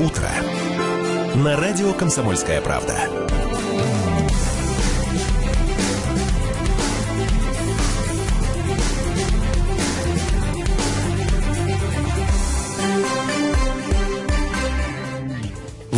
Утро. На радио «Комсомольская правда».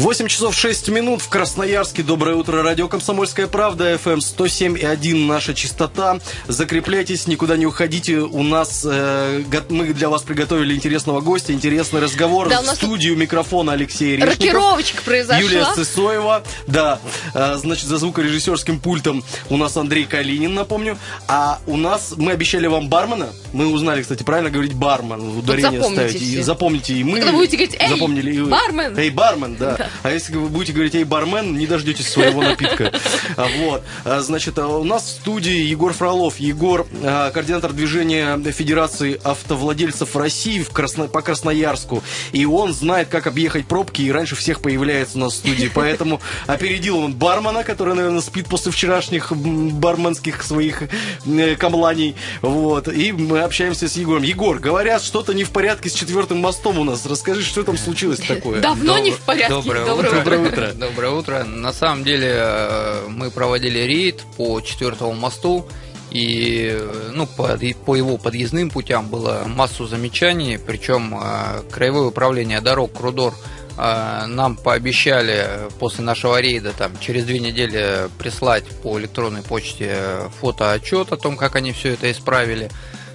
8 часов 6 минут в Красноярске. Доброе утро, радио «Комсомольская правда», FM 107,1 наша частота. Закрепляйтесь, никуда не уходите. У нас, э, мы для вас приготовили интересного гостя, интересный разговор. Да, нас студию микрофона Алексей Решников. Рокировочка произошла. Юлия Сысоева. Да, э, значит, за звукорежиссерским пультом у нас Андрей Калинин, напомню. А у нас, мы обещали вам бармена. Мы узнали, кстати, правильно говорить бармен. Ударение ставить. И запомните, и мы... Когда будете говорить, эй, запомнили, бармен. Эй, бармен, да. да. А если вы будете говорить, эй, бармен, не дождетесь своего напитка. А, вот. А, значит, а, у нас в студии Егор Фролов. Егор, координатор движения Федерации автовладельцев России в Красно... по Красноярску. И он знает, как объехать пробки, и раньше всех появляется у нас в студии. Поэтому опередил он бармена, который, наверное, спит после вчерашних барменских своих э, камланий. Вот. И мы общаемся с Егором. Егор, говорят, что-то не в порядке с четвертым мостом у нас. Расскажи, что там случилось такое? Давно не в порядке. Доброе Доброе, Доброе утро. Доброе утро. На самом деле э, мы проводили рейд по четвертому мосту. И э, ну, по, по его подъездным путям было массу замечаний, причем э, Краевое управление дорог Крудор нам пообещали после нашего рейда там, через две недели прислать по электронной почте фотоотчет о том, как они все это исправили.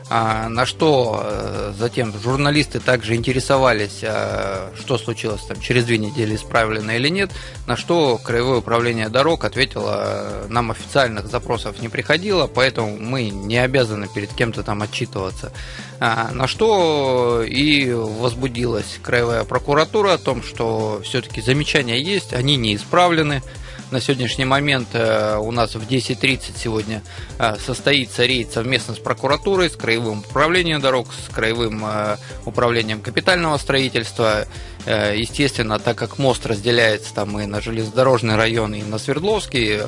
А, на что э, затем журналисты также интересовались, а, что случилось там через две недели, исправлено или нет, на что Краевое управление дорог ответило, нам официальных запросов не приходило, поэтому мы не обязаны перед кем-то там отчитываться. А, на что и возбудилась Краевая прокуратура о том, что все-таки замечания есть, они не исправлены. На сегодняшний момент э, у нас в 10.30 сегодня э, состоится рейд совместно с прокуратурой, с Краевым управлением дорог, с Краевым э, управлением капитального строительства. Естественно, так как мост разделяется там и на железнодорожный район, и на Свердловский,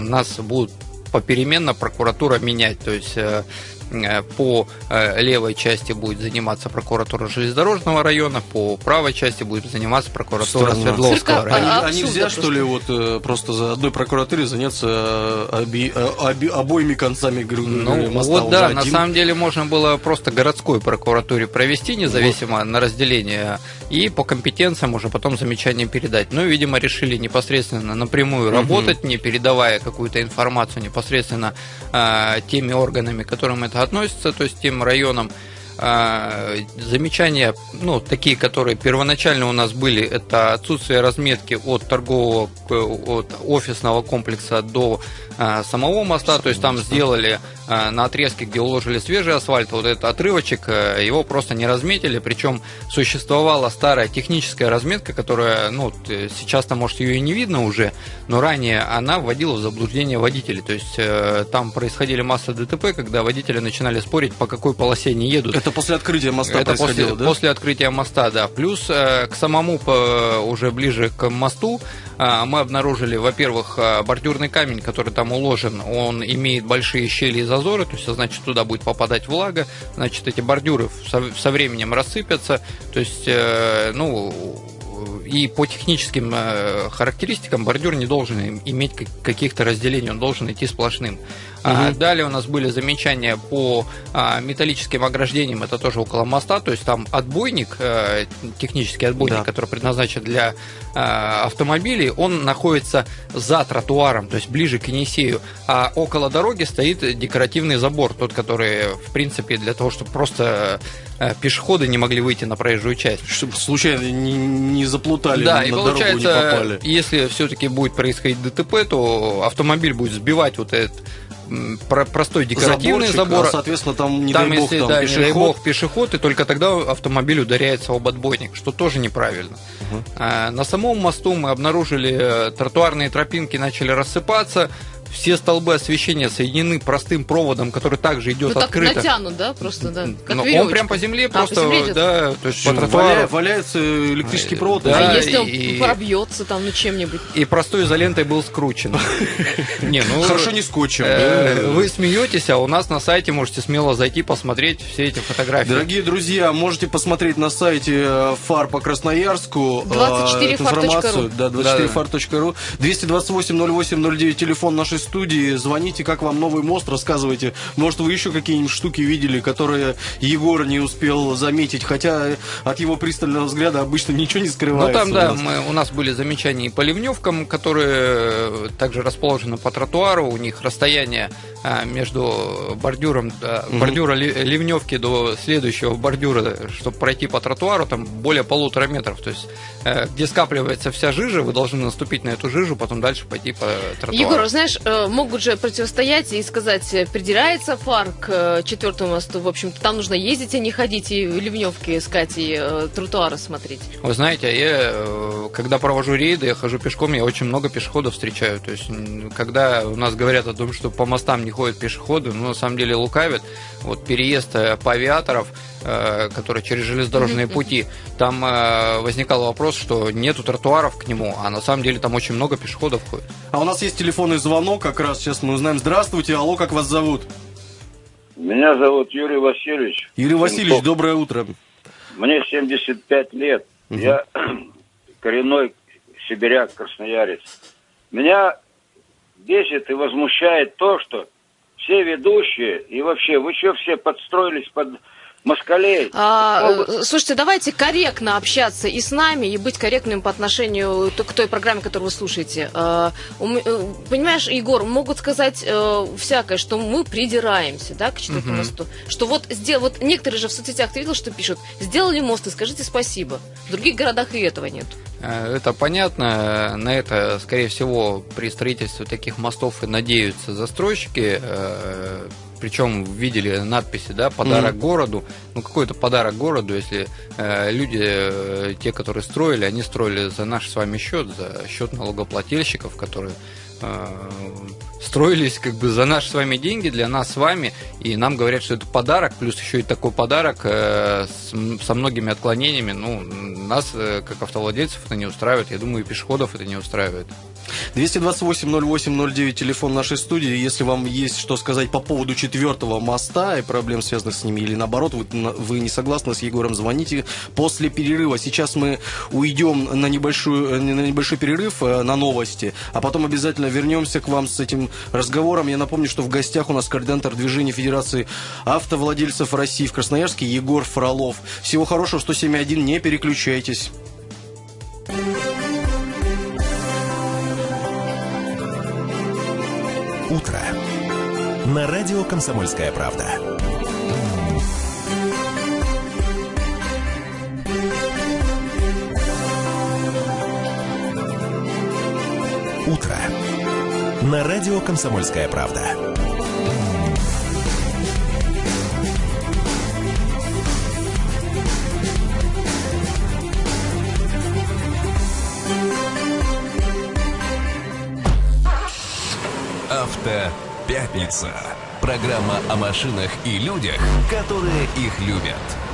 нас будут попеременно прокуратура менять. То есть по э, левой части будет заниматься прокуратура железнодорожного района, по правой части будет заниматься прокуратура Странно. Свердловского района. А, а нельзя, что ли, вот э, просто за одной прокуратуре заняться оби, оби, обоими концами ну, моста? Вот да, на самом деле можно было просто городской прокуратуре провести, независимо вот. на разделение, и по компетенциям уже потом замечания передать. Ну, видимо, решили непосредственно напрямую угу. работать, не передавая какую-то информацию непосредственно э, теми органами, которым это относится, то есть тем районам, а, замечания, ну, такие, которые первоначально у нас были, это отсутствие разметки от торгового, от офисного комплекса до а, самого моста, то есть там сделали а, на отрезке, где уложили свежий асфальт, вот этот отрывочек, э, его просто не разметили, причем существовала старая техническая разметка, которая, ну, сейчас-то, может, ее и не видно уже, но ранее она вводила в заблуждение водителей, то есть э, там происходили масса ДТП, когда водители начинали спорить, по какой полосе они едут. Это после открытия моста Это происходило, после, да? После открытия моста, да. Плюс э, к самому, уже ближе к мосту, мы обнаружили, во-первых, бордюрный камень, который там уложен, он имеет большие щели и зазоры, то есть, значит, туда будет попадать влага, значит, эти бордюры со, со временем рассыпятся, то есть, э, ну, и по техническим э, характеристикам бордюр не должен иметь каких-то разделений, он должен идти сплошным. Угу. Далее у нас были замечания по а, металлическим ограждениям, это тоже около моста, то есть там отбойник, э, технический отбойник, да. который предназначен для а, автомобилей, он находится за тротуаром, то есть ближе к Енисею, а около дороги стоит декоративный забор, тот, который, в принципе, для того, чтобы просто э, пешеходы не могли выйти на проезжую часть. Чтобы случайно не, не заплутали, да, и получается. Если все-таки будет происходить ДТП, то автомобиль будет сбивать вот этот про простой декоративный Заборчик, забор. А, соответственно, там не там, дай бог, если, там да, пешеход. не дай бог пешеход, и только тогда автомобиль ударяется об отбойник, что тоже неправильно. Угу. А, на самом мосту мы обнаружили э, тротуарные тропинки начали рассыпаться, все столбы освещения соединены простым проводом, который также идет Ну так открыто. натянут, да, просто, да. Как Но он веревочка. прям по земле А, по просто, земле да, то есть по Валя- тротуару. валяется электрический провод. Да, А если он и- пробьется там, ну, чем-нибудь? И простой изолентой был скручен. Не, ну Хорошо не скотчем. э. Вы смеетесь, а у нас на сайте можете смело зайти посмотреть все эти фотографии. Дорогие друзья, можете посмотреть на сайте э, ФАР по Красноярску. э, 24 эту фар.ру. информацию. Да, 24far.ru. 228-08-09, телефон нашей студии. Звоните, как вам новый мост, рассказывайте. Может, вы еще какие-нибудь штуки видели, которые Егор не успел заметить, хотя от его пристального взгляда обычно ничего не Ну скрывается. там, у да, нас. мы, у нас были замечания и по ливневкам, которые э, также расположены по тротуару. У них расстояние между бордюром, Мгм. бордюра ли- ливневки до следующего бордюра, чтобы пройти по тротуару, там более полутора метров. То есть, э, где скапливается вся жижа, вы должны наступить на эту жижу, потом дальше пойти по тротуару. Егор, знаешь, э, могут же противостоять и сказать, э, придирается фар к четвертому мосту. В общем-то, там нужно ездить, а не ходить и ливневки искать, и тротуары смотреть. Вы знаете, я, когда провожу рейды, я хожу пешком, я очень много пешеходов встречаю. То есть, когда у нас говорят о том, что по мостам не ходят пешеходы, ну, на самом деле лукавят. Вот переезд э, по авиаторов, э, которые через железнодорожные Мгм, пути, там э, возникал вопрос, что нету тротуаров к нему, а на самом деле там очень много пешеходов ходит. А у нас есть телефонный звонок, как раз сейчас мы узнаем. Здравствуйте, алло, как вас зовут? Меня зовут Юрий Васильевич. Юрий Васильевич, доброе утро. Мне 75 лет. Мгм. Я коренной сибиряк, красноярец. Меня бесит и возмущает то, что все ведущие и вообще, вы что все подстроились под москалей? А, э, слушайте, давайте корректно общаться и с нами, и быть корректным по отношению к той программе, которую вы слушаете. А, э, Понимаешь, Егор, могут сказать э, всякое, что мы придираемся, да, к четвертому Мгм. мосту. Что вот, сдел... вот некоторые же в соцсетях, ты видел, что пишут, сделали мост и скажите спасибо. В других городах и этого нет. Это понятно. На это, скорее всего, при строительстве таких мостов и надеются застройщики. э, Причем видели надписи, да, подарок Мгм. городу. Ну, какой-то подарок городу, если э, люди, э, те, которые строили, они строили за наш с вами счет, за счет налогоплательщиков, которые э, строились как бы за наши с вами деньги, для нас с вами, и нам говорят, что это подарок, плюс еще и такой подарок э, с со многими отклонениями. Ну, нас, э, как автовладельцев, это не устраивает, я думаю, и пешеходов это не устраивает. 228-08-09, телефон нашей студии. Если вам есть что сказать по поводу четвертого моста и проблем, связанных с ними, или наоборот, вы, вы не согласны с Егором, звоните после перерыва. Сейчас мы уйдем на, небольшую, на небольшой перерыв э, на новости, а потом обязательно вернемся к вам с этим разговором. Я напомню, что в гостях у нас координатор движения Федерации автовладельцев России в Красноярске Егор Фролов. Всего хорошего, 107.1, не переключайтесь. Утро. На радио «Комсомольская правда». На радио «Комсомольская правда». Автопятница. Программа о машинах и людях, которые их любят.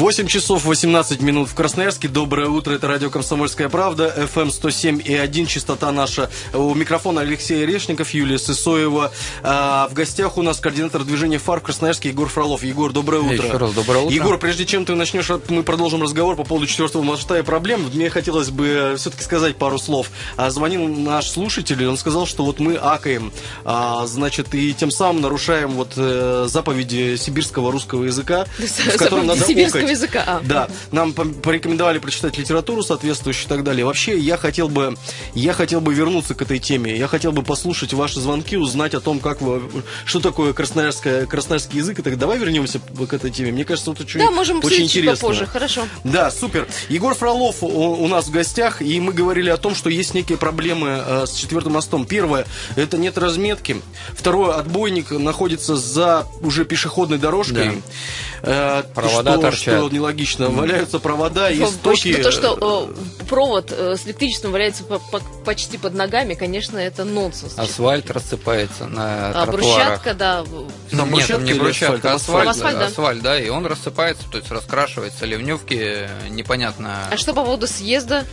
8 часов 18 минут в Красноярске. Доброе утро. Это радио «Комсомольская правда». FM 107 и 1. Частота наша. У микрофона Алексей Решников, Юлия Сысоева. А, в гостях у нас координатор движения ФАР в Красноярске Егор Фролов. Егор, доброе утро. Еще раз доброе утро. Егор, прежде чем ты начнешь, мы продолжим разговор по поводу четвертого моста и проблем. Мне хотелось бы все-таки сказать пару слов. А, Звонил наш слушатель, и он сказал, что вот мы акаем, а, значит, и тем самым нарушаем вот э, заповеди сибирского русского языка, в котором надо окать. Языка. А. Да, нам по- порекомендовали прочитать литературу соответствующую и так далее. Вообще, я хотел бы, я хотел бы вернуться к этой теме. Я хотел бы послушать ваши звонки, узнать о том, как вы, что такое красноярское, красноярский язык. И так давай вернемся к этой теме. Мне кажется, это очень, Да, можем очень интересно. попозже. Хорошо. Да, супер. Егор Фролов у, у нас в гостях, и мы говорили о том, что есть некие проблемы э, с четвертым мостом. Первое, это нет разметки. Второе, отбойник находится за уже пешеходной дорожкой. Э, Провода что, торчат. Что нелогично? Валяются провода и Ну, стоки. То, что э, провод э, с электричеством валяется по- по- почти под ногами, конечно, это нонсенс. Асфальт рассыпается на А тротуарах. брусчатка, да. Там Нет, не брусчатка, асфальт? асфальт, да. асфальт, да, и он рассыпается, то есть раскрашивается. Ливневки непонятно. А что по поводу съезда?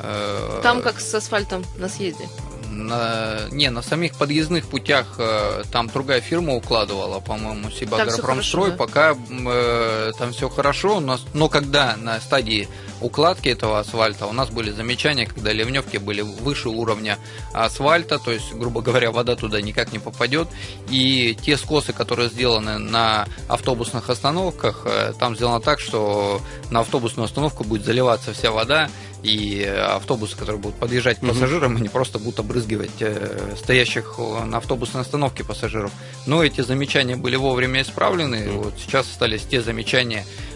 э, Там как с асфальтом на съезде. На, не, на самих подъездных путях э, там другая фирма укладывала, по-моему, Сибагропромстрой. да? Пока э, там все хорошо, но, но когда на стадии укладки этого асфальта у нас были замечания, когда ливневки были выше уровня асфальта, то есть, грубо говоря, вода туда никак не попадет. И те скосы, которые сделаны на автобусных остановках, э, там сделано так, что на автобусную остановку будет заливаться вся вода, и автобусы, которые будут подъезжать к пассажирам, они просто будут обрызгивать э, стоящих э, на автобусной остановке пассажиров. Но эти замечания были вовремя исправлены. Вот сейчас остались те замечания, э,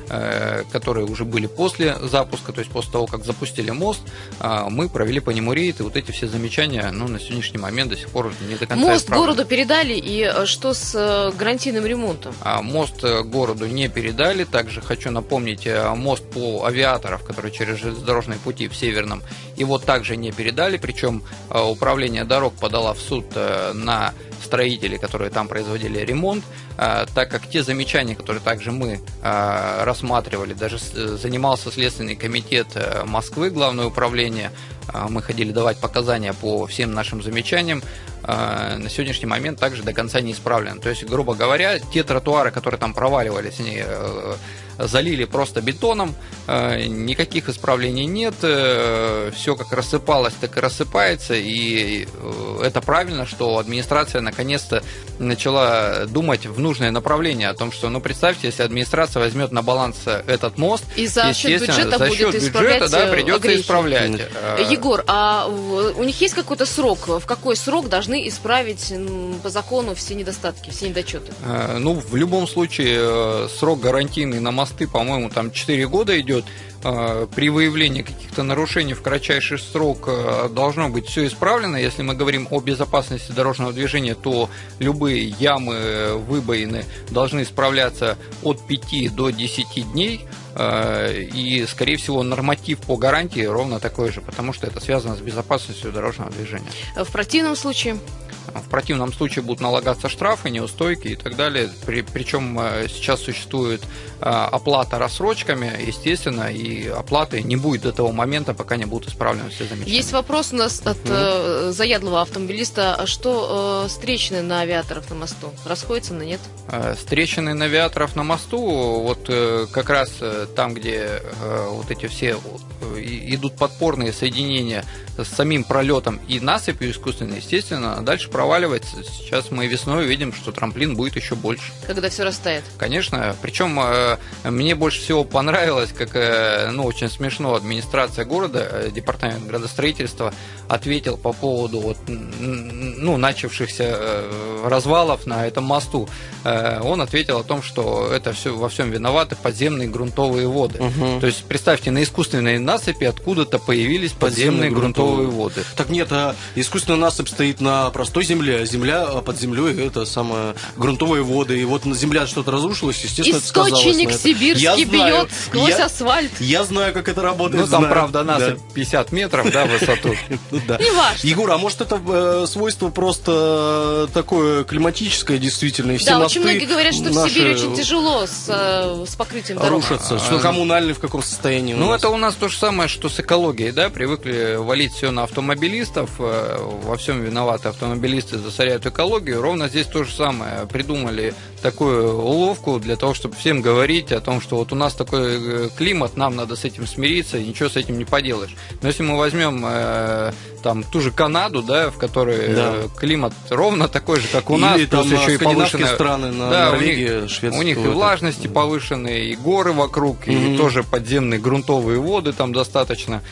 которые уже были после запуска, то есть после того, как запустили мост, а, мы провели по нему рейд, и вот эти все замечания, ну, на сегодняшний момент до сих пор не до конца Мост исправлены. городу передали, и э, что с э, гарантийным ремонтом? А, Мост э, городу не передали. Также хочу напомнить, э, мост по авиаторов, который через железнодорожные пути в Северном, его также не передали. Причем э, управление дорог подала в суд э, на строителей, которые там производили ремонт, э, так как те замечания, которые также мы э, рассматривали, даже э, занимался Следственный комитет э, Москвы, Главное управление, э, мы ходили давать показания по всем нашим замечаниям, на сегодняшний момент также до конца не исправлен. То есть, грубо говоря, те тротуары, которые там проваливались, они э, залили просто бетоном, э, никаких исправлений нет, все как рассыпалось, так и рассыпается, и э, это правильно, что администрация наконец-то начала думать в нужное направление о том, что, ну, представьте, если администрация возьмет на баланс этот мост, И за счет бюджета за будет счет исправлять бюджета, да, э, придется огрехи. исправлять. Э, Э, Егор, а у них есть какой-то срок? В какой срок должны исправить по закону все недостатки, все недочеты? Э, Ну, в любом случае, э, срок гарантийный на мосты, по-моему, там 4 года идет. Э, При выявлении каких-то нарушений в кратчайший срок э, должно быть все исправлено. Если мы говорим о безопасности дорожного движения, то любые ямы, э, выбоины должны исправляться от 5 до 10 дней. Э, И, скорее всего, норматив по гарантии ровно такой же, потому что это связано с безопасностью дорожного движения. В противном случае В противном случае будут налагаться штрафы, неустойки и так далее. При- причем э, сейчас существует э, оплата рассрочками, естественно, и оплаты не будет до того момента, пока не будут исправлены все замечания. есть вопрос у нас от э, заядлого автомобилиста. А что э, встречные на авиаторов на мосту? Расходятся на нет? Э, на авиаторов на мосту, вот э, как раз э, там, где э, вот эти все э, идут подпорные соединения с самим пролетом и насыпью искусственной, естественно, дальше проваливается. Сейчас мы весной увидим, что трамплин будет еще больше. Когда все растает. Конечно, причем э, мне больше всего понравилось, как, э, ну, очень смешно, администрация города, э, департамент градостроительства ответил по поводу вот, ну, начавшихся развалов на этом мосту. Он ответил о том, что это все во всем виноваты подземные грунтовые воды. Мгм. То есть представьте, на искусственной насыпи откуда-то появились Подземные подземные, грунтовые грунтовые. воды. Так нет, а искусственная насыпь стоит на простой земле, а земля а под землей это самое грунтовые воды. И вот земля что-то разрушилось, естественно, Источник это. сибирский Я знаю, бьет сквозь я- асфальт. Я знаю, как это работает. Ну, там, знаю. правда, Да. насыпь 50 метров, да, в высоту. Ну да. Неважно. Егор, а может это э, свойство просто такое климатическое действительно? Да, очень многие говорят, что в Сибири очень тяжело с, э, с покрытием дорог. рушатся. Что а, коммунальные в каком состоянии? Ну, это у нас то же самое, что с экологией, да, привыкли валить все на автомобилистов, э, во всем виноваты автомобилисты, засоряют экологию. Ровно здесь то же самое. Придумали такую уловку для того, чтобы всем говорить о том, что вот у нас такой э, климат, нам надо с этим смириться, и ничего с этим не поделаешь. Но если мы возьмем э, там ту же Канаду, да, в которой э, Да. климат ровно такой же, как у нас, Или там плюс еще и повышенная- страны, на Да, у Норвегия, них- Швеция. у них и это- влажности повышенные, и горы вокруг, и Мгм. тоже подземные грунтовые воды там достаточно.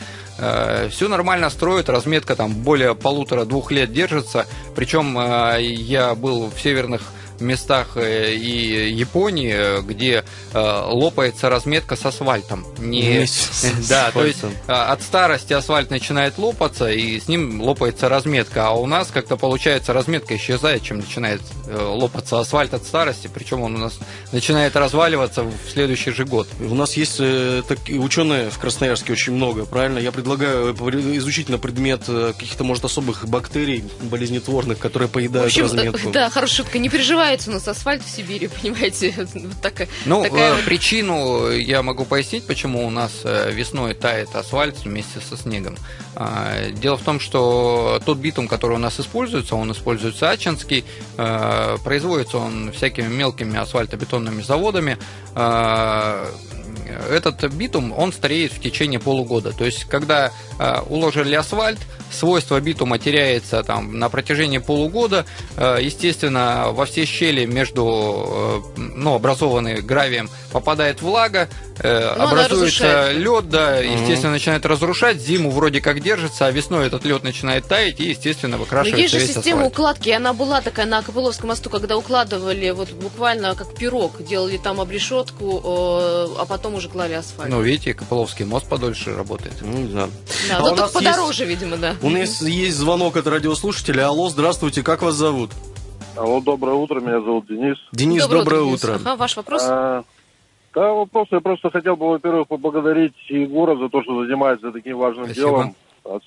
Все нормально строят, разметка там более полутора-двух лет держится. Причем э, я был в северных местах э, и Японии, где э, лопается разметка с асфальтом. Не... С Да, то есть а, от старости асфальт начинает лопаться, и с ним лопается разметка. А у нас как-то получается разметка исчезает, чем начинает э, лопаться асфальт от старости. Причем он у нас начинает разваливаться в следующий же год. У нас есть такие ученые в Красноярске очень много, правильно? Я предлагаю изучить на предмет каких-то, может, особых бактерий болезнетворных, которые В поедают общем, разметку. да, хорошая шутка. Не переживайте у нас асфальт в Сибири, понимаете? Вот такая, Ну, такая э, вот- причину я могу пояснить, почему у нас э, весной тает асфальт вместе со снегом. А, Дело в том, что тот битум, который у нас используется, он используется Ачинский, э, производится он всякими мелкими асфальтобетонными заводами. А, Этот битум, он стареет в течение полугода. То есть, когда э, уложили асфальт, свойство битума теряется там на протяжении полугода. Э, Естественно, во все щели между, э, ну, образованные гравием попадает влага, э, Ну, образуется лед, да, естественно, начинает разрушать, зиму вроде как держится, а весной этот лед начинает таять и, естественно, Но выкрашивается есть же весь система асфальт. укладки, она была такая на Копыловском мосту, когда укладывали вот буквально как пирог, делали там обрешетку, а потом уже клали асфальт. Ну, видите, Копыловский мост подольше работает. Ну, да. да, а но нас подороже, видимо, да. У нас есть звонок от радиослушателя. Алло, здравствуйте, как вас зовут? Алло, доброе утро, меня зовут Денис. Денис, доброе, Денис. утро. Ага, ваш вопрос? А, да, вопрос, я просто хотел бы, во-первых, поблагодарить Егора за то, что занимается таким важным Спасибо. делом, от-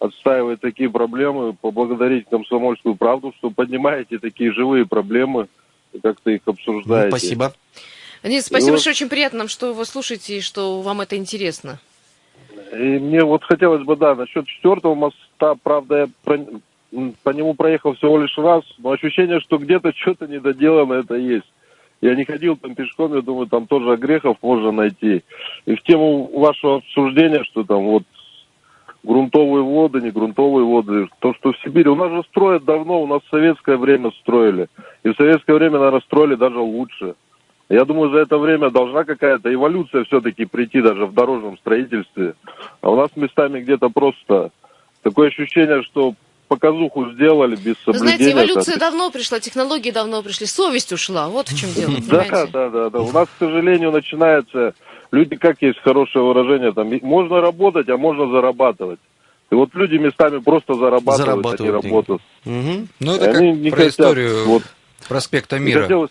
отстаивает такие проблемы, поблагодарить комсомольскую правду, что поднимаете такие живые проблемы и как-то их Ну, обсуждаете. спасибо. Денис, спасибо вот- большое, очень приятно нам, что вы слушаете и что вам это интересно. И мне вот хотелось бы, да, насчет четвертого моста, правда, я про- по нему проехал всего лишь раз, но ощущение, что где-то что-то недоделано, это есть. Я не ходил там пешком, я думаю, там тоже грехов можно найти. И в тему вашего обсуждения, что там вот грунтовые воды, не грунтовые воды, то, что в Сибири, у нас же строят давно, у нас в советское время строили. И в советское время, наверное, строили даже лучше. Я думаю, за это время должна какая-то эволюция все-таки прийти даже в дорожном строительстве. А у нас местами где-то просто такое ощущение, что показуху сделали без Вы знаете, соблюдения. эволюция давно пришла, технологии давно пришли, совесть ушла. Вот в чем дело, Да, да, да, да. У нас, к сожалению, начинается... Люди, как есть хорошее выражение, там, и- можно работать, а можно зарабатывать. И вот люди местами просто зарабатывают, а не Зарабатывают работают. Мгм. Ну, И это они как не про хотят, историю вот. проспекта И Мира. хотелось,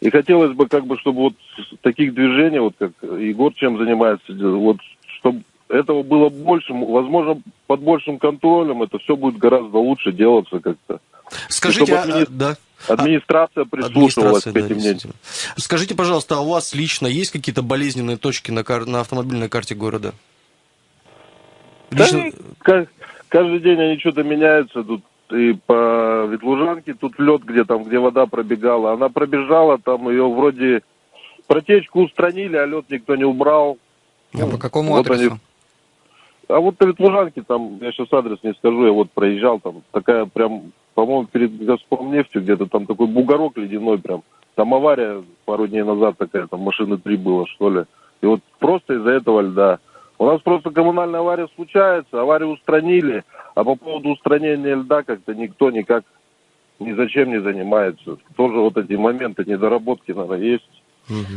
и хотелось бы, как бы, чтобы вот таких движений, вот как Егор чем занимается, вот чтобы этого было больше, возможно, под большим контролем это все будет гораздо лучше делаться как-то. Скажите, а- админи- а- да. Администрация прислушивалась Администрация, к да, этим действительно. Скажите, пожалуйста, а у вас лично есть какие-то болезненные точки на, кар- на автомобильной карте города? Да Лично- ка- каждый день они что-то меняются тут и по Ветлужанке тут лед, где там, где вода пробегала. Она пробежала, там ее вроде протечку устранили, а лед никто не убрал. А по какому вот адресу? они- А вот на Ветлужанке, там, я сейчас адрес не скажу, я вот проезжал, там такая прям, по-моему, перед Газпромнефтью где-то там такой бугорок ледяной прям. Там авария пару дней назад такая, там машины три было, что ли. И вот просто из-за этого льда. У нас просто коммунальная авария случается, аварию устранили, а по поводу устранения льда как-то никто никак ни зачем не занимается. Тоже вот эти моменты недоработки, наверное, есть.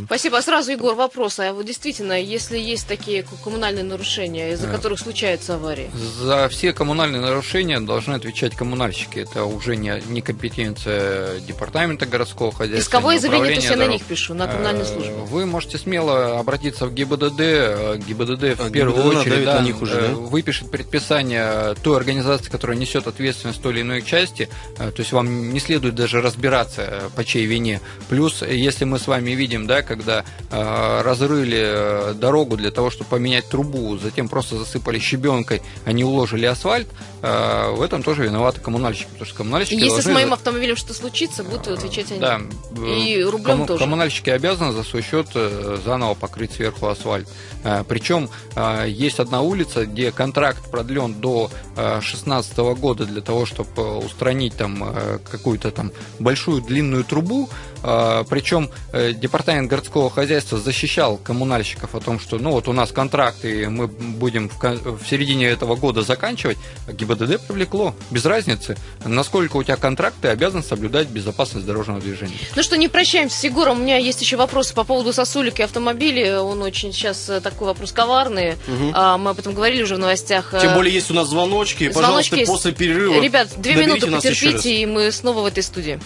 Спасибо. А сразу, Егор, вопрос. А вот действительно, если есть такие коммунальные нарушения, из-за Да. которых случаются аварии? За все коммунальные нарушения должны отвечать коммунальщики. Это уже не, не компетенция департамента городского хозяйства. Исковое заявление, то есть я на них пишу, на коммунальную Э, службу. Вы можете смело обратиться в ГИБДД. э, ГИБДД в А, первую ГИБДД очередь да, на них уже, э, да? выпишет предписание той организации, которая несет ответственность в той или иной части. То есть вам не следует даже разбираться, по чьей вине. Плюс, если мы с вами видим, да, когда э, разрыли э, дорогу для того, чтобы поменять трубу, затем просто засыпали щебенкой, а не уложили асфальт, э, в этом тоже виноваты коммунальщики. Потому что коммунальщики И если с моим автомобилем что случится, будут отвечать они. да. И э, рублем комму- тоже. Коммунальщики обязаны за свой счет э, заново покрыть сверху асфальт. Э, Причем э, есть одна улица, где контракт продлен до 2016 года для того, чтобы устранить там э, какую-то там большую длинную трубу. А, Причем э, департамент городского хозяйства защищал коммунальщиков о том, что ну вот у нас контракт, и мы будем в середине этого года заканчивать. А ГИБДД привлекло. Без разницы, насколько у тебя контракт, ты обязан соблюдать безопасность дорожного движения. Ну что, не прощаемся с Егором. У меня есть еще вопросы по поводу сосулек и автомобилей. Он очень сейчас э, такой вопрос коварный. А, мы об этом говорили уже в новостях. Тем Э, более есть у нас звоночки. звоночки Пожалуйста, есть. после перерыва Ребят, две минуты потерпите, и мы снова в этой студии.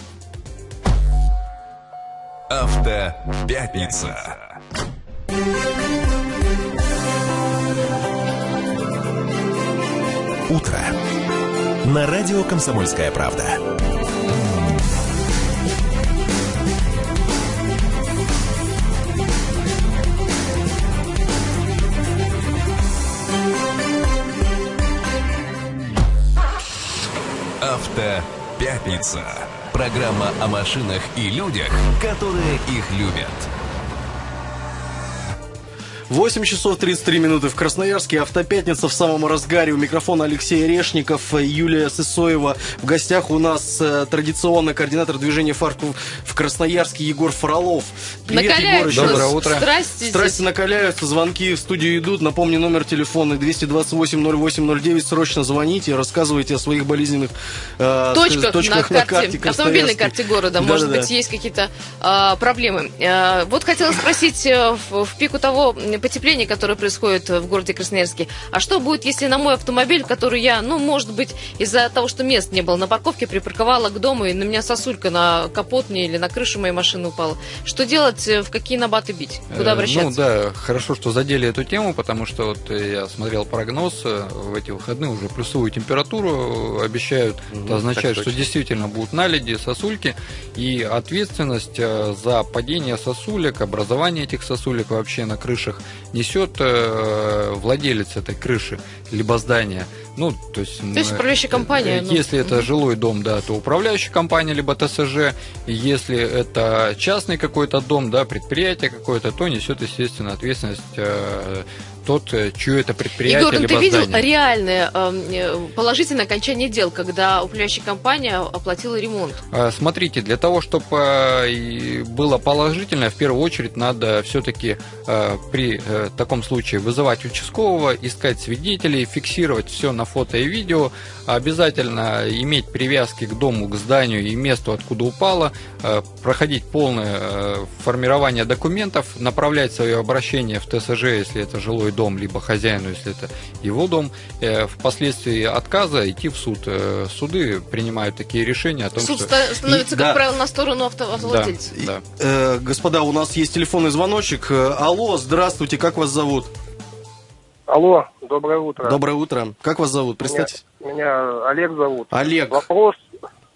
Автопятница. Утро. На радио «Комсомольская правда». Автопятница. Программа о машинах и людях, которые их любят. 8 часов 33 минуты в Красноярске. Автопятница в самом разгаре. У микрофона Алексей Решников, Юлия Сысоева. В гостях у нас э, традиционно координатор движения «Фарков» в Красноярске Егор Фролов. Привет, Накаляются Егорыч. Доброе утро. Страсти Страсти здесь. накаляются, звонки в студию идут. Напомню, номер телефона 228-08-09. Срочно звоните, рассказывайте о своих болезненных э, точках, точках на карте, автомобильной Красноярской. карте города. Может Да-да-да. быть, есть какие-то а, проблемы. А, вот хотела спросить э, в, в пику того м, потепления, которое происходит в городе Красноярске, а что будет, если на мой автомобиль, который я, ну, может быть, из-за того, что мест не было на парковке, припарковала к дому, и на меня сосулька на капот мне или на крышу моей машины упала. Что делать, э, в какие набаты бить? Куда Э, обращаться? Ну да, хорошо, что задели эту тему, потому что вот э, я смотрел прогноз э, в эти выходные, уже плюсовую температуру э, обещают. Это означает, что точно. действительно будут наледи, сосульки, и ответственность э, за падение сосулек, образование этих сосулек вообще на крышах несет э, владелец этой крыши, либо здания. Ну, то есть, То есть мы- управляющая компания, э, ну, Если это мгм. жилой дом, да, то управляющая компания, либо ТСЖ. Если это частный какой-то дом, да, предприятие какое-то, то несет, естественно, ответственность э, тот, э, чье это предприятие, Егор, ну либо ты видел здание. реальное э, положительное окончание дел, когда управляющая компания оплатила ремонт? А, Смотрите, для того, чтобы было положительно, в первую очередь надо все-таки при э, таком случае вызывать участкового, искать свидетелей, фиксировать все на фото и видео, обязательно иметь привязки к дому, к зданию и месту, откуда упало, э, проходить полное э, формирование документов, направлять свое обращение в ТСЖ, если это жилой дом, либо хозяину, если это его дом, э, впоследствии отказа идти в суд. Э, Суды принимают такие решения о том, Суд что... ста- становится, И- как да. правило, на сторону авто- Да, автовладельца. да. Э, господа, у нас есть телефонный звоночек. Э, Алло, здравствуйте, как вас зовут? Алло, доброе утро. Доброе утро. Как вас зовут? Представьтесь. Меня, меня Олег зовут. Олег. Вопрос,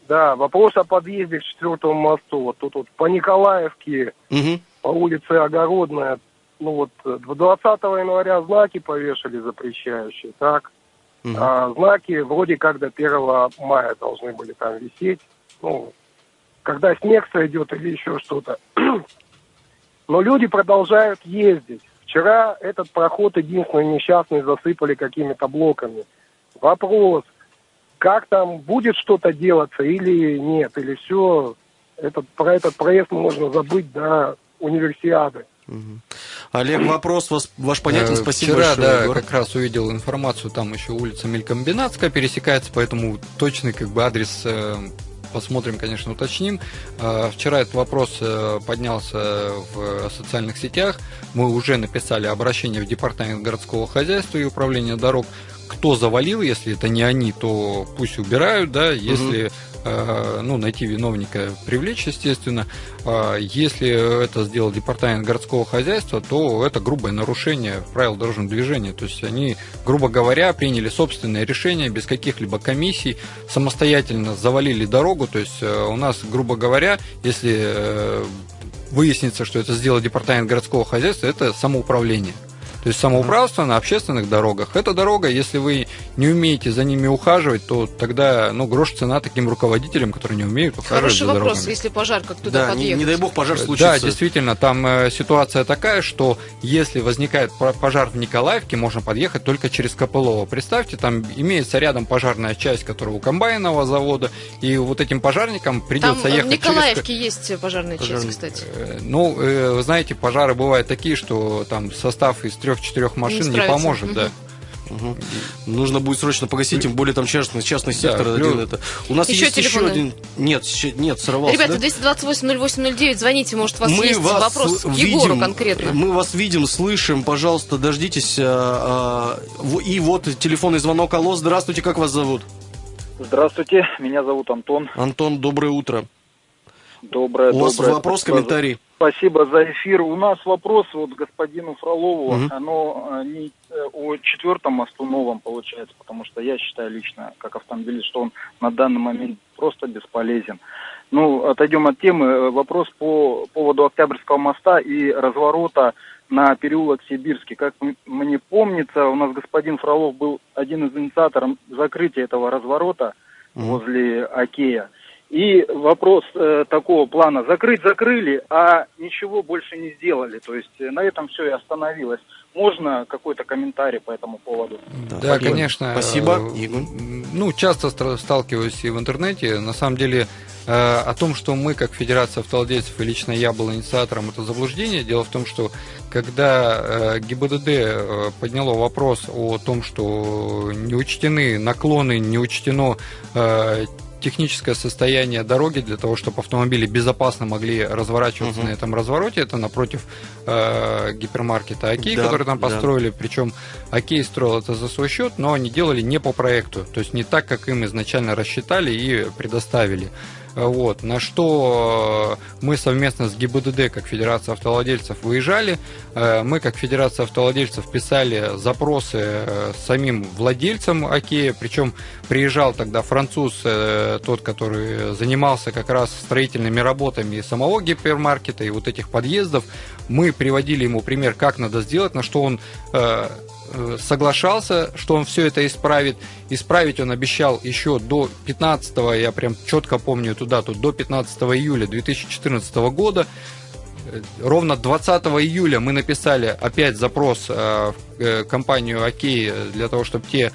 да, вопрос о подъезде к четвертому мосту. Вот тут вот по Николаевке, Мгм. по улице Огородная, ну вот э, 20 января знаки повешали запрещающие, так? Мгм. А знаки вроде как до 1 мая должны были там висеть. Ну, когда снег сойдет или еще что-то. Но люди продолжают ездить. Вчера этот проход единственный несчастный засыпали какими-то блоками. Вопрос, как там будет что-то делаться или нет, или все, этот, про этот проезд можно забыть до универсиады. Олег, вопрос вас, ваш понятен. Э, Спасибо Вчера, большое, да, Егор. как раз увидел информацию, там еще улица Мелькомбинатская пересекается, поэтому точный как бы адрес э, посмотрим, конечно, уточним. Э, Вчера этот вопрос поднялся в социальных сетях. Мы уже написали обращение в Департамент городского хозяйства и управления дорог. Кто завалил, если это не они, то пусть убирают, да, если э, ну, найти виновника, привлечь, естественно. А Если это сделал департамент городского хозяйства, то это грубое нарушение правил дорожного движения. То есть они, грубо говоря, приняли собственное решение без каких-либо комиссий, самостоятельно завалили дорогу. То есть э, у нас, грубо говоря, если э, выяснится, что это сделал департамент городского хозяйства, это самоуправление. То есть самоуправство на общественных дорогах. Эта дорога, если вы не умеете за ними ухаживать, то тогда, ну, грош цена таким руководителям, которые не умеют ухаживать Хороший за вопрос, дорогами. если пожар, как туда Да, не, подъехать? не дай бог пожар случится. Да, действительно, там э, ситуация такая, что если возникает по- пожар в Николаевке, можно подъехать только через Копылово. Представьте, там имеется рядом пожарная часть, которая у комбайнового завода, и вот этим пожарникам Там придется э, в ехать через... Николаевке есть пожарная часть, Пожарная. кстати. Э, Ну, э, вы знаете, пожары бывают такие, что там состав из трех-четырех машин не, справится. поможет, Мгм. да. Мгм. Нужно будет срочно погасить, тем более там частный, частный сектор Да, один это. У нас Еще есть еще телефоны? один. Нет, нет, сорвался. Ребята, да? 228-08-09, звоните, может, у вас есть вопрос к видим, Егору конкретно. Мы вас видим, слышим, пожалуйста, дождитесь. а, а, и вот телефонный звонок. Алло, здравствуйте, как вас зовут? Здравствуйте, меня зовут Антон. Антон, доброе утро. Доброе, У вас доброе. вопрос, Спасибо комментарий? Спасибо за эфир. У нас вопрос вот господину Фролову. Мгм. Оно э, не э, о четвертом мосту новом получается, потому что я считаю лично, как автомобилист, что он на данный момент просто бесполезен. Ну, отойдем от темы. Э, Вопрос по поводу Октябрьского моста и разворота на переулок Сибирский. Как мне помнится, у нас господин Фролов был один из инициаторов закрытия этого разворота возле Окея. И вопрос э, такого плана. Закрыть закрыли, а ничего больше не сделали. То есть э, на этом все и остановилось. Можно какой-то комментарий по этому поводу? Да, спасибо. конечно. Спасибо, Э, Игорь. Ну, часто сталкиваюсь и в интернете. На самом деле, э, о том, что мы, как Федерация автовладельцев, и лично я был инициатором, это заблуждение. Дело в том, что когда э, ГИБДД э, подняло вопрос о том, что не учтены наклоны, не учтено э, техническое состояние дороги для того, чтобы автомобили безопасно могли разворачиваться Мгм. на этом развороте. Это напротив э, гипермаркета Окей, Да, который там да. построили. Причем Окей строил это за свой счет, но они делали не по проекту. То есть не так, как им изначально рассчитали и предоставили. Э, Вот. На что э, мы совместно с ГИБДД, как Федерация автовладельцев, выезжали. Э, Мы, как Федерация автовладельцев, писали запросы э, самим владельцам Окея. Причем приезжал тогда француз, тот, который занимался как раз строительными работами самого гипермаркета и вот этих подъездов. Мы приводили ему пример, как надо сделать, на что он соглашался, что он все это исправит. Исправить он обещал еще до 15, я прям четко помню эту дату, до 15 июля 2014 года. Э, Ровно 20 июля мы написали опять запрос э, в э, компанию Окей для того, чтобы те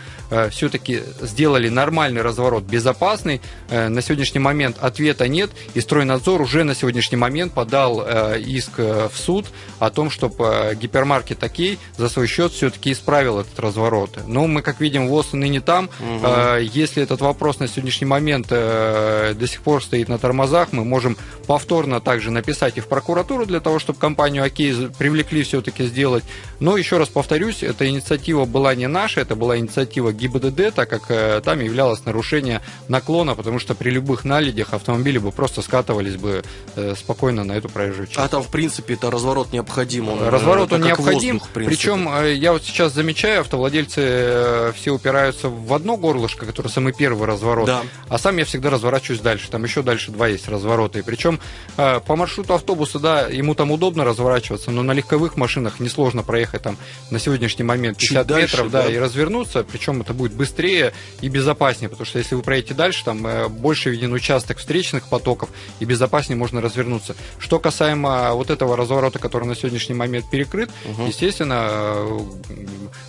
все-таки сделали нормальный разворот, безопасный. Э, На сегодняшний момент ответа нет, и стройнадзор уже на сегодняшний момент подал э, иск э, в суд о том, чтобы гипермаркет Окей за свой счет все-таки исправил этот разворот. Но мы, как видим, ВОЗ ныне там. Э, Если этот вопрос на сегодняшний момент э, до сих пор стоит на тормозах, мы можем повторно также написать и в прокуратуру для того, чтобы компанию Окей привлекли все-таки сделать. Но еще раз повторюсь, эта инициатива была не наша, это была инициатива ГИБДД, так как э, там являлось нарушение наклона, потому что при любых наледях автомобили бы просто скатывались бы э, спокойно на эту проезжую часть. А там, в принципе, это разворот необходим. Он, Разворот э, он это как необходим, воздух, причем я вот сейчас замечаю, автовладельцы все упираются в одно горлышко, которое самый первый разворот, Да. а сам я всегда разворачиваюсь дальше, там еще дальше два есть разворота, и причем по маршруту автобуса, да, ему там удобно разворачиваться, но на легковых машинах несложно проехать там на сегодняшний момент Чуть 50 дальше, метров, да, да. и развернуться, причем это будет быстрее и безопаснее, потому что если вы проедете дальше, там э, больше виден участок встречных потоков, и безопаснее можно развернуться. Что касаемо вот этого разворота, который на сегодняшний момент перекрыт, Мгм. естественно, э,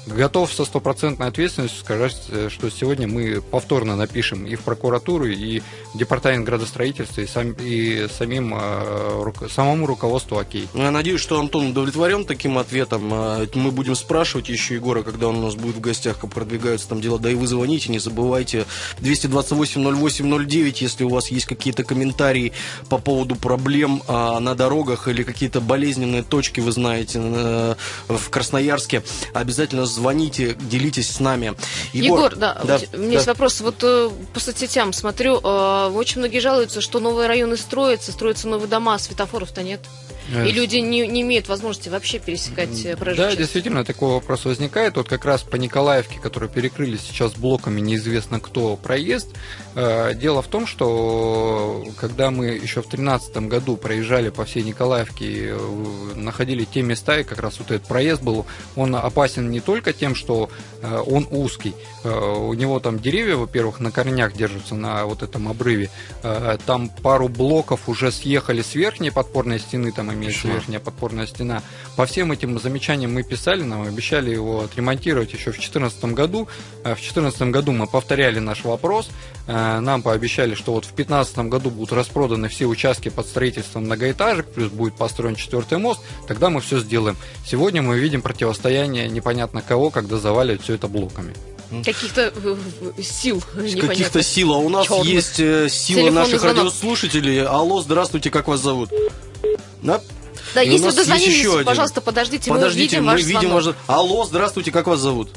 готов со стопроцентной ответственностью сказать, э, что сегодня мы повторно напишем и в прокуратуру, и в департамент градостроительства, и, сам- и самим, самому руководству ОКей. Ну, Я надеюсь, что Антон удовлетворен таким ответом. А, Мы будем спрашивать еще Егора, когда он у нас будет в гостях, как продвигаются там дела. Да и вы звоните, не забывайте. 228-08-09, если у вас есть какие-то комментарии по поводу проблем а, на дорогах или какие-то болезненные точки, вы знаете, э, в Красноярске, обязательно звоните, делитесь с нами. Егор, да, да, у меня есть да. вопрос. Вот э, по соцсетям смотрю, э, очень многие жалуются, что новые районы строятся, строятся новые дома, а светофоров-то нет. И люди не, не имеют возможности вообще пересекать э, проезжую Да, действительно, такой вопрос возникает. Вот как раз по Николаевке, которую перекрыли сейчас блоками неизвестно кто проезд. Э, Дело в том, что когда мы еще в 2013 году проезжали по всей Николаевке, э, находили те места, и как раз вот этот проезд был, он опасен не только тем, что э, он узкий, э, у него там деревья, во-первых, на корнях держатся на вот этом обрыве, Э, там пару блоков уже съехали с верхней подпорной стены, там имеется верхняя подпорная стена. По всем этим замечаниям мы писали, нам обещали его отремонтировать еще в 2014 году. Э, В 2014 году мы повторяли наш вопрос, Э, нам пообещали, что вот в 2015 году будут распроданы все участки под строительство многоэтажек, плюс будет построен четвертый мост, тогда мы все сделаем. Сегодня мы видим противостояние непонятно кого, когда заваливают все это блоками. Каких-то э, сил Каких-то сил. А у нас Чёрных. есть э, сила Телефонный наших звонок. радиослушателей. Алло, здравствуйте, как вас зовут? Да? Да, И если вы дозвонились, еще один. пожалуйста, подождите, Подождите, мы мы видим ваш видим звонок. ваш... Алло, здравствуйте, как вас зовут?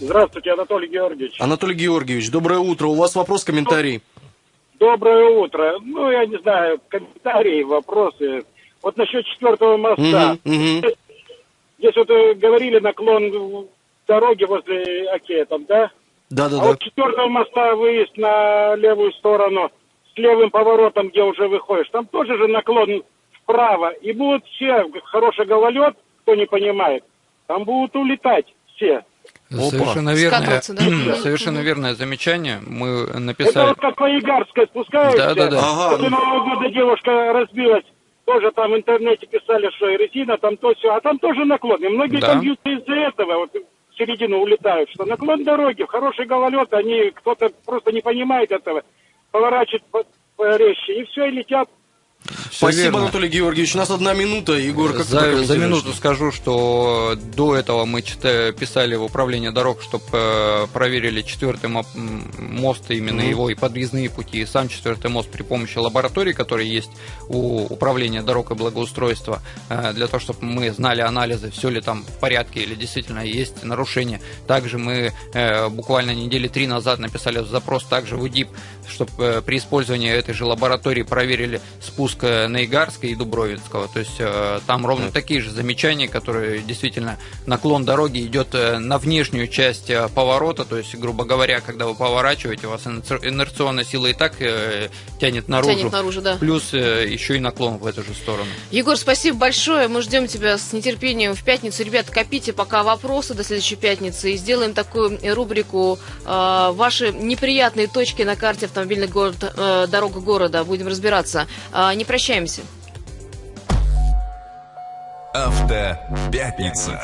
Здравствуйте, Анатолий Георгиевич. Анатолий Георгиевич, доброе утро. У вас вопрос, комментарий? Доброе утро. Ну, я не знаю, комментарии, вопросы. Вот насчет четвертого моста. Мгм, мгм. Здесь вот э, говорили наклон дороги возле Окея там, да? А Да-да-да. вот четвертого моста выезд на левую сторону с левым поворотом, где уже выходишь, там тоже же наклон вправо. И будут все, хороший гололед, кто не понимает, там будут улетать все. Опа. Совершенно верное, да? совершенно верное замечание. Мы Это написали. вот как по Игарской спускаешься. Да-да-да. Ага. Вот у Нового года девушка разбилась. Тоже там в интернете писали, что и резина, там то все. А там тоже наклон. И многие Да. там бьются из-за этого. Вот в середину улетают. Что наклон дороги, хороший гололед, они кто-то просто не понимает этого. Поворачивает по- порезче. И все, и летят. Всё Спасибо, верно. Анатолий Георгиевич. У нас одна минута. Егор, как за, за минуту скажу, что до этого мы чита- писали в управление дорог, чтобы проверили четвертый мост, именно Мгм. его и подъездные пути, и сам четвертый мост при помощи лабораторий, которые есть у управления дорог и благоустройства, э, для того, чтобы мы знали анализы, все ли там в порядке или действительно есть нарушения. Также мы э, буквально недели три назад написали запрос также в УДИП, чтобы при использовании этой же лаборатории проверили спуск э, Наигарска и Дубровицкого. То есть э, там ровно такие же замечания, которые действительно наклон дороги идет э, на внешнюю часть э, поворота. То есть, грубо говоря, когда вы поворачиваете, у вас инер- инерционная сила и так тянет наружу. Тянет наружу, да. Плюс еще и наклон в эту же сторону. Егор, спасибо большое. Мы ждем тебя с нетерпением в пятницу. Ребят, копите пока вопросы до следующей пятницы и сделаем такую рубрику «Ваши неприятные точки на карте автомобильных город, дорог города». Будем разбираться. Э, не прощаемся. Автопятница.